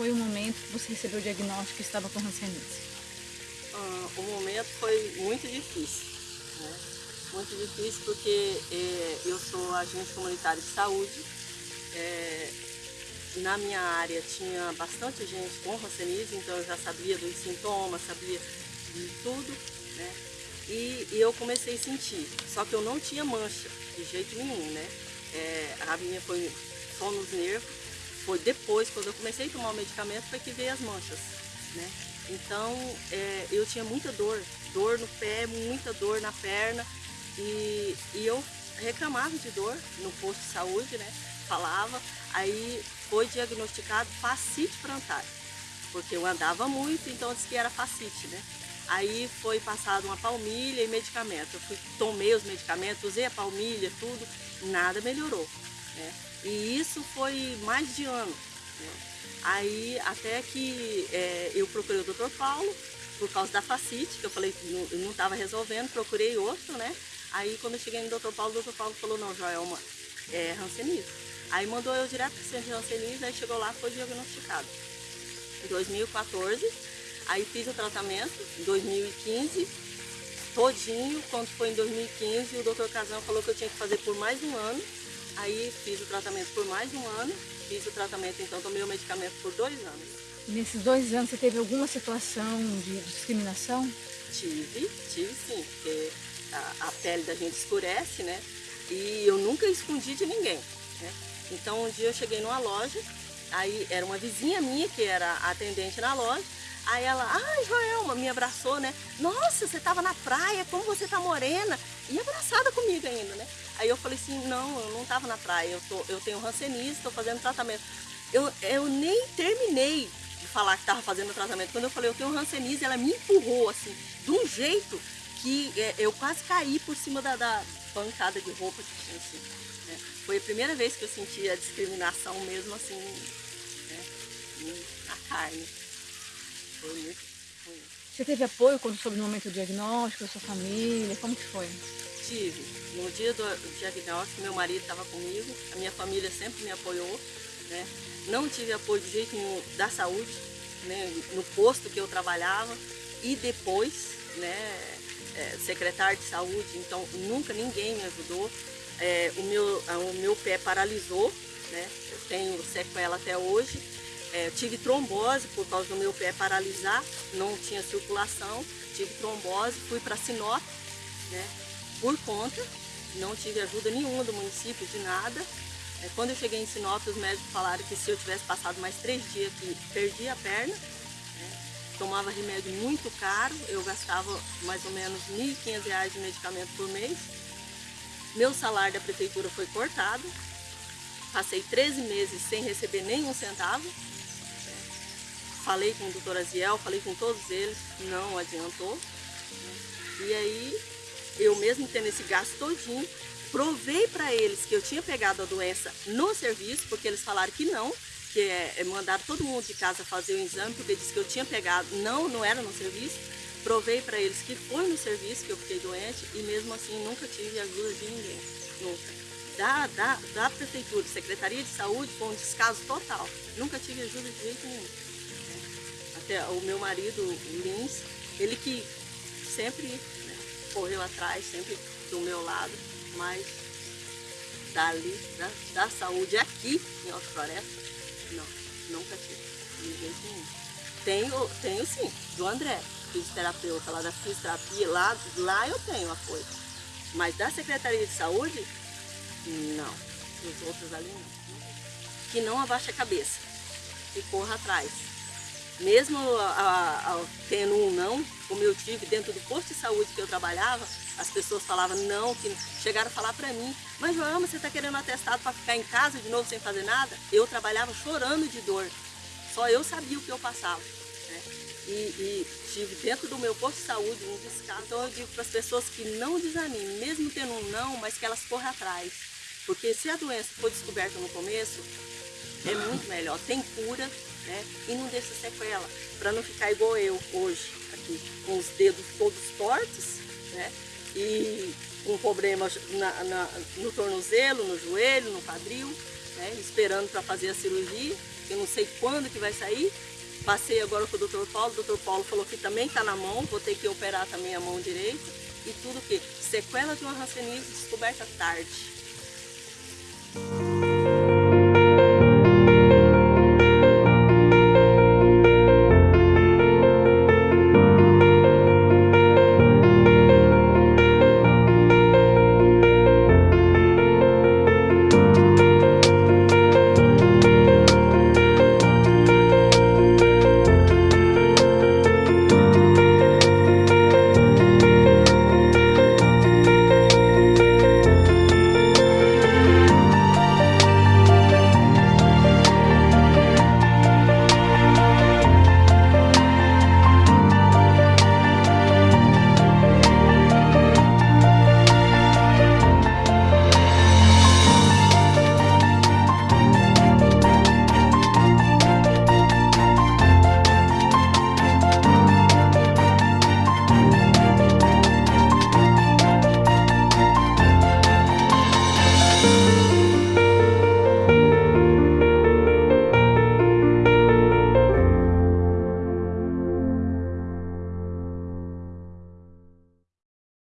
foi o momento que você recebeu o diagnóstico que estava com hanseníase? Ah, o momento foi muito difícil. Né? Muito difícil porque é, eu sou agente comunitário de saúde. É, na minha área tinha bastante gente com hanseníase, então eu já sabia dos sintomas, sabia de tudo. Né? E, e, eu comecei a sentir, só que eu não tinha mancha de jeito nenhum, né? É, a minha foi só nos nervos, foi depois, quando eu comecei a tomar o medicamento, foi que veio as manchas, né? Então, é, eu tinha muita dor, dor no pé, muita dor na perna, e, e eu reclamava de dor no posto de saúde, né? Falava, aí foi diagnosticado fascite plantar, porque eu andava muito, então disse que era fascite, né? Aí foi passado uma palmilha e medicamento. Eu fui, tomei os medicamentos, usei a palmilha, tudo, nada melhorou. Né? E isso foi mais de ano. Né? Aí até que é, eu procurei o Dr. Paulo, por causa da facite, que eu falei que não estava resolvendo, procurei outro, né? Aí quando eu cheguei no Dr. Paulo, o Dr. Paulo falou, não, Joelma, é rancenismo. Aí mandou eu direto para o centro de rancenismo, aí chegou lá foi diagnosticado. Em 2014, Aí fiz o tratamento em 2015, todinho. Quando foi em 2015, o doutor Casão falou que eu tinha que fazer por mais um ano. Aí fiz o tratamento por mais um ano. Fiz o tratamento, então tomei o medicamento por dois anos. Nesses dois anos você teve alguma situação de discriminação? Tive, tive sim, porque a, a pele da gente escurece, né? E eu nunca escondi de ninguém, né? Então um dia eu cheguei numa loja, aí era uma vizinha minha que era atendente na loja, Aí ela, ai Joelma, me abraçou, né? Nossa, você estava na praia, como você tá morena. E abraçada comigo ainda, né? Aí eu falei assim, não, eu não estava na praia, eu, tô, eu tenho rancenise, estou fazendo tratamento. Eu, eu nem terminei de falar que estava fazendo tratamento. Quando eu falei, eu tenho rancenise, ela me empurrou assim, de um jeito que é, eu quase caí por cima da, da bancada de roupa que tinha assim. Né? Foi a primeira vez que eu senti a discriminação mesmo assim, né? na carne. Foi muito. Você teve apoio quando soube no momento do diagnóstico, da sua família? Como que foi? Tive. No dia do diagnóstico, meu marido estava comigo, a minha família sempre me apoiou. Né? Não tive apoio de jeito nenhum da saúde, né? no posto que eu trabalhava e depois, né, é, secretário de saúde, então nunca ninguém me ajudou. É, o, meu, o meu pé paralisou, né? eu tenho sequela até hoje, é, tive trombose por causa do meu pé paralisar, não tinha circulação, tive trombose, fui para Sinop, né, por conta, não tive ajuda nenhuma do município, de nada. É, quando eu cheguei em Sinop, os médicos falaram que se eu tivesse passado mais três dias aqui, perdi a perna. Né, tomava remédio muito caro, eu gastava mais ou menos R$ 1.500 de medicamento por mês. Meu salário da prefeitura foi cortado, passei 13 meses sem receber nenhum centavo. Falei com o doutor Aziel, falei com todos eles, não adiantou. E aí, eu mesmo tendo esse gasto todinho, provei para eles que eu tinha pegado a doença no serviço, porque eles falaram que não, que é, é mandaram todo mundo de casa fazer o exame, porque disse que eu tinha pegado, não, não era no serviço. Provei para eles que foi no serviço que eu fiquei doente e mesmo assim nunca tive ajuda de ninguém, nunca. Da, da, da prefeitura, Secretaria de Saúde, foi um descaso total. Nunca tive ajuda de jeito nenhum até o meu marido, Lins, ele que sempre correu atrás, sempre do meu lado, mas dali, da, da saúde aqui em Alto Floresta, não, nunca tive, nenhum. Tenho, tenho sim, do André, fisioterapeuta lá da fisioterapia, lá, lá eu tenho apoio. Mas da Secretaria de Saúde, não. Os outros ali não. Que não abaixe a cabeça e corra atrás mesmo a, a, tendo um não, como eu tive dentro do posto de saúde que eu trabalhava, as pessoas falavam não, que chegaram a falar para mim, mas Joelma, você está querendo atestado para ficar em casa de novo sem fazer nada? Eu trabalhava chorando de dor, só eu sabia o que eu passava. Né? E, e, tive dentro do meu posto de saúde um descaso. Então eu digo para as pessoas que não desanimem, mesmo tendo um não, mas que elas corram atrás. Porque se a doença for descoberta no começo, é muito melhor. Tem cura, né? E não deixa sequela, para não ficar igual eu hoje, aqui, com os dedos todos tortos, né? E com problemas na, na, no tornozelo, no joelho, no quadril, né? esperando para fazer a cirurgia. eu não sei quando que vai sair. Passei agora com o Dr. Paulo, o Dr. Paulo falou que também está na mão, vou ter que operar também a mão direita. E tudo que sequela de uma rancenise descoberta tarde.